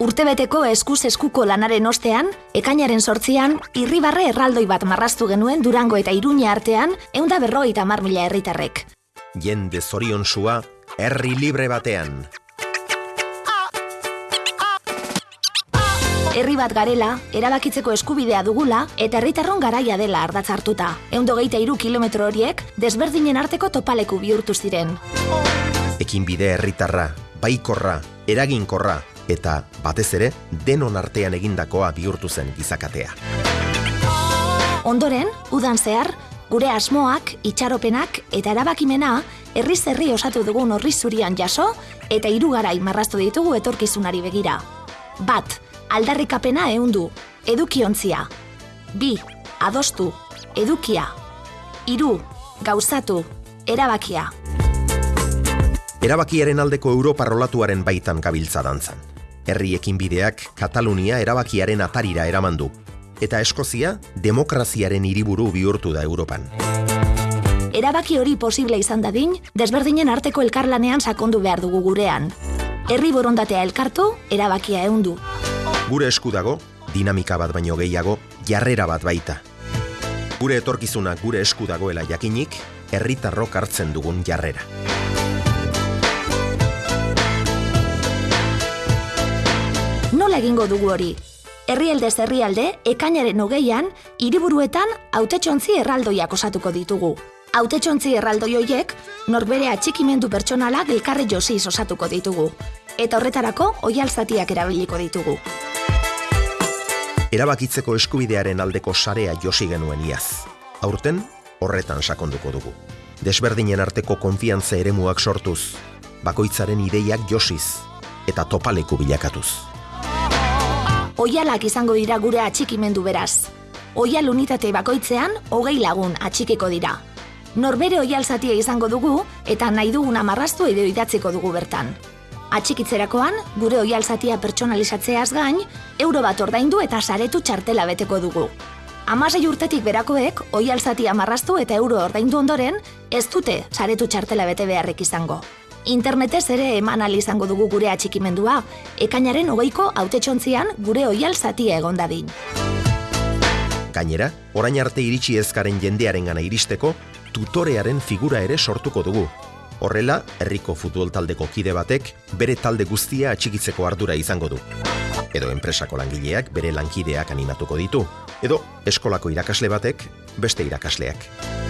Urtebeteko eskuz eskuko lanaren ostean, ekainaren sortzian, irribarre erraldoi bat marraztu genuen Durango eta Iruña artean, eunda berroi eta mila herritarrek. Jende zorion sua, herri libre batean. Herri bat garela, erabakitzeko eskubidea dugula eta herritarron garaia dela ardatz hartuta. Eundo geita iru kilometro horiek, desberdinen arteko topaleku bihurtu ziren. Ekin bide herritarra, baikorra, eraginkorra, eta batez ere denon artean egindakoa bihurtu zen gizakatea. Ondoren, udan zehar, gure asmoak, itxaropenak eta erabakimena herri zerri osatu dugun horri zurian jaso eta hirugarai marraztu ditugu etorkizunari begira. Bat, aldarrikapena ehundu, edukiontzia. Bi, adostu, edukia. Hiru, gauzatu, erabakia. Erabakiaren aldeko Europa rolatuaren baitan gabiltza dantzan. Herriekin bideak Katalunia erabakiaren atarira eraman du eta Eskozia demokraziaren hiriburu bihurtu da Europan. Erabaki hori posible izan dadin, desberdinen arteko elkarlanean sakondu behar dugu gurean. Herri borondatea elkartu, erabakia ehundu. Gure esku dago, dinamika bat baino gehiago, jarrera bat baita. Gure etorkizuna gure esku dagoela jakinik, herritarrok hartzen dugun jarrera. Egingo dugu hori? Herrialde herrialde, ekainaren hogeian, hiriburuetan hautetxontzi erraldoiak osatuko ditugu. Hautetxontzi erraldoi hoiek, norbere atxikimendu pertsonala elkarri josiz osatuko ditugu. Eta horretarako, oialzatiak erabiliko ditugu. Erabakitzeko eskubidearen aldeko sarea josi genuen iaz. Aurten, horretan sakonduko dugu. Desberdinen arteko konfiantza eremuak sortuz, bakoitzaren ideiak josiz eta topaleku bilakatuz. Oialak izango dira gure atxikimendu beraz. Oial unitate bakoitzean, hogei lagun atxikiko dira. Norbere oial zatia izango dugu eta nahi duguna marraztu edo idatziko dugu bertan. Atxikitzerakoan, gure oial zatia pertsonalizatzeaz gain, euro bat ordaindu eta saretu txartela beteko dugu. Amasei urtetik berakoek, oial zatia marraztu eta euro ordaindu ondoren, ez dute saretu txartela bete beharrik izango. Internetez ere eman izango dugu gure atxikimendua, ekainaren hogeiko autetxontzian gure oial zatia egon dadin. Gainera, orain arte iritsi ezkaren jendearen gana iristeko, tutorearen figura ere sortuko dugu. Horrela, herriko futbol taldeko kide batek bere talde guztia atxikitzeko ardura izango du. Edo enpresako langileak bere lankideak animatuko ditu. Edo eskolako irakasle batek beste irakasleak.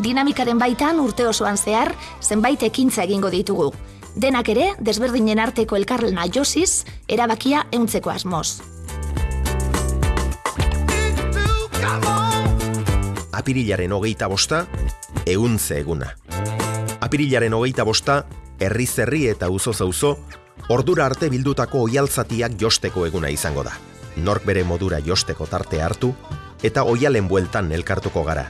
Dinamikaren baitan urte osoan zehar, zenbait ekintza egingo ditugu. Denak ere, desberdinen arteko elkarlena josiz, erabakia euntzeko asmoz. Apirilaren hogeita bosta, euntze eguna. Apirilaren hogeita bosta, herri zerri eta uzo zauzo, ordura arte bildutako oialtzatiak josteko eguna izango da. Nork bere modura josteko tarte hartu, eta oialen bueltan elkartuko gara.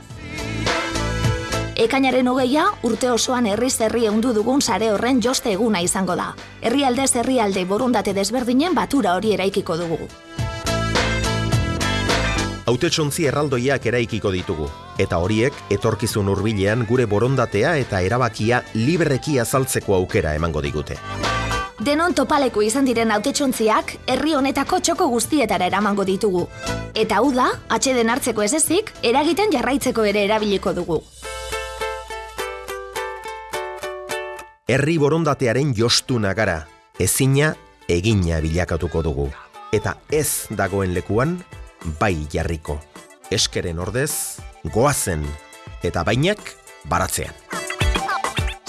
Ekainaren hogeia, urte osoan herri zerri eundu dugun sare horren joste eguna izango da. Herrialde herrialde borundate desberdinen batura hori eraikiko dugu. Hautetsontzi erraldoiak eraikiko ditugu, eta horiek etorkizun hurbilean gure borondatea eta erabakia libreki azaltzeko aukera emango digute. Denon topaleku izan diren hautetsontziak herri honetako txoko guztietara eramango ditugu. Eta hau da, atxeden hartzeko ez ezik, eragiten jarraitzeko ere erabiliko dugu. Herri borondatearen jostuna gara, ezina egina bilakatuko dugu. Eta ez dagoen lekuan, bai jarriko. Eskeren ordez, goazen, eta bainak baratzean.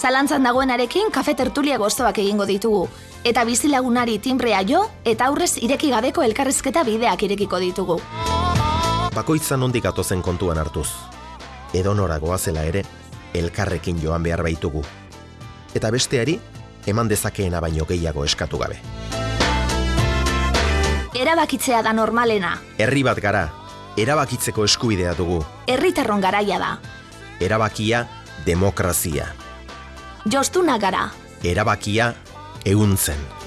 Zalantzan dagoenarekin kafe tertulia gozoak egingo ditugu. Eta bizilagunari timbrea jo, eta aurrez ireki gabeko elkarrizketa bideak irekiko ditugu. Bakoitzan ondik atozen kontuan hartuz. Edonora goazela ere, elkarrekin joan behar baitugu. Eta besteari, eman dezakeena baino gehiago eskatu gabe. Erabakitzea da normalena. Herri bat gara, erabakitzeko eskubidea dugu. Herritarron garaia da. Erabakia, demokrazia. Jostuna gara. Erabakia, ehuntzen.